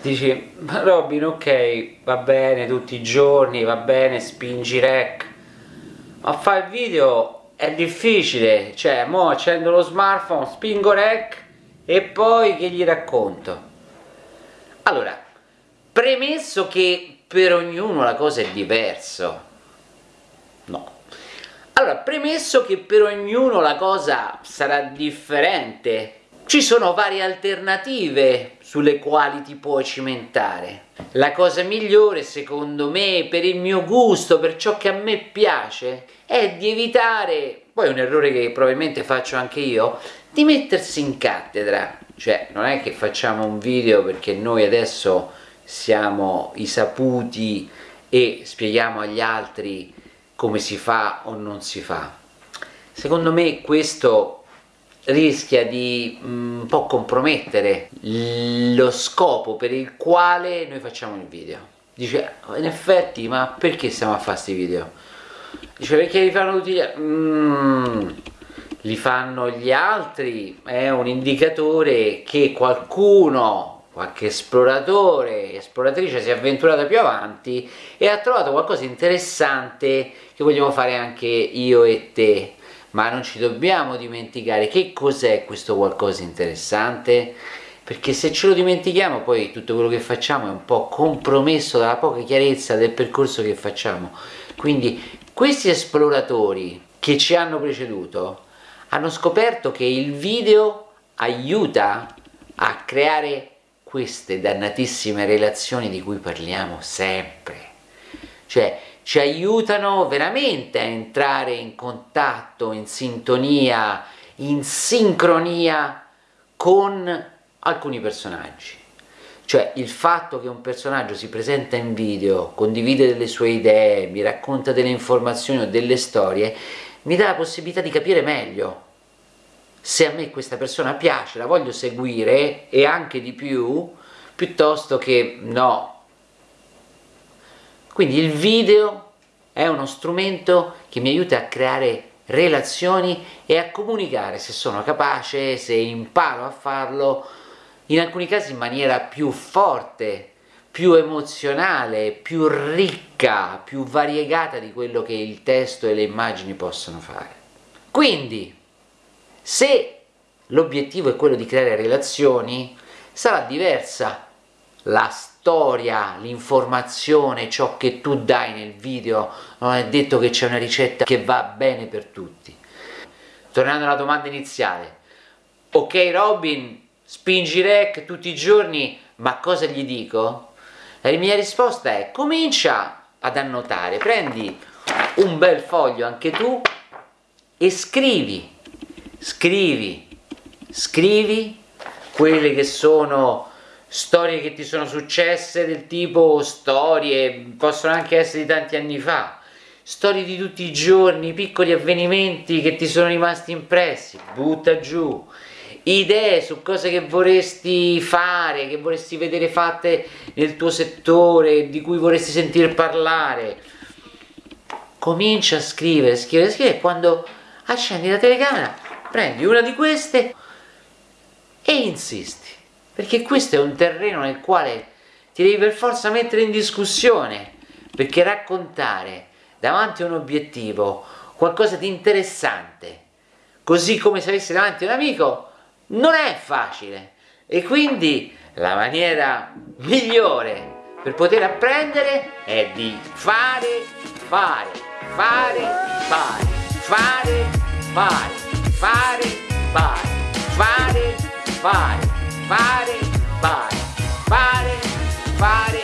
dici ma Robin ok va bene tutti i giorni va bene spingi rec ma fare il video è difficile cioè mo accendo lo smartphone spingo rec e poi che gli racconto? Allora premesso che per ognuno la cosa è diversa no. Allora premesso che per ognuno la cosa sarà differente ci sono varie alternative sulle quali ti puoi cimentare. La cosa migliore, secondo me, per il mio gusto, per ciò che a me piace, è di evitare, poi è un errore che probabilmente faccio anche io, di mettersi in cattedra. Cioè, non è che facciamo un video perché noi adesso siamo i saputi e spieghiamo agli altri come si fa o non si fa. Secondo me questo rischia di mm, un po' compromettere lo scopo per il quale noi facciamo il video. Dice, in effetti, ma perché stiamo a fare questi video? Dice, perché li fanno tutti gli altri? Mm, li fanno gli altri, è un indicatore che qualcuno, qualche esploratore, esploratrice si è avventurata più avanti e ha trovato qualcosa di interessante che vogliamo fare anche io e te ma non ci dobbiamo dimenticare che cos'è questo qualcosa interessante? Perché se ce lo dimentichiamo poi tutto quello che facciamo è un po' compromesso dalla poca chiarezza del percorso che facciamo. Quindi questi esploratori che ci hanno preceduto hanno scoperto che il video aiuta a creare queste dannatissime relazioni di cui parliamo sempre. Cioè ci aiutano veramente a entrare in contatto, in sintonia, in sincronia con alcuni personaggi. Cioè il fatto che un personaggio si presenta in video, condivide delle sue idee, mi racconta delle informazioni o delle storie, mi dà la possibilità di capire meglio se a me questa persona piace, la voglio seguire e anche di più, piuttosto che no, quindi il video è uno strumento che mi aiuta a creare relazioni e a comunicare se sono capace, se imparo a farlo, in alcuni casi in maniera più forte, più emozionale, più ricca, più variegata di quello che il testo e le immagini possono fare. Quindi, se l'obiettivo è quello di creare relazioni, sarà diversa la storia, l'informazione, ciò che tu dai nel video, non è detto che c'è una ricetta che va bene per tutti. Tornando alla domanda iniziale, ok Robin, spingi rec tutti i giorni, ma cosa gli dico? La mia risposta è comincia ad annotare, prendi un bel foglio anche tu e scrivi, scrivi, scrivi quelle che sono storie che ti sono successe del tipo storie, possono anche essere di tanti anni fa, storie di tutti i giorni, piccoli avvenimenti che ti sono rimasti impressi, butta giù, idee su cose che vorresti fare, che vorresti vedere fatte nel tuo settore, di cui vorresti sentire parlare. Comincia a scrivere, scrivere, scrivere quando accendi la telecamera prendi una di queste e insisti perché questo è un terreno nel quale ti devi per forza mettere in discussione, perché raccontare davanti a un obiettivo qualcosa di interessante, così come se avessi davanti un amico, non è facile. E quindi la maniera migliore per poter apprendere è di fare, fare, fare, fare, fare, fare, fare, fare, fare fare, Pare, pare, pare, pare.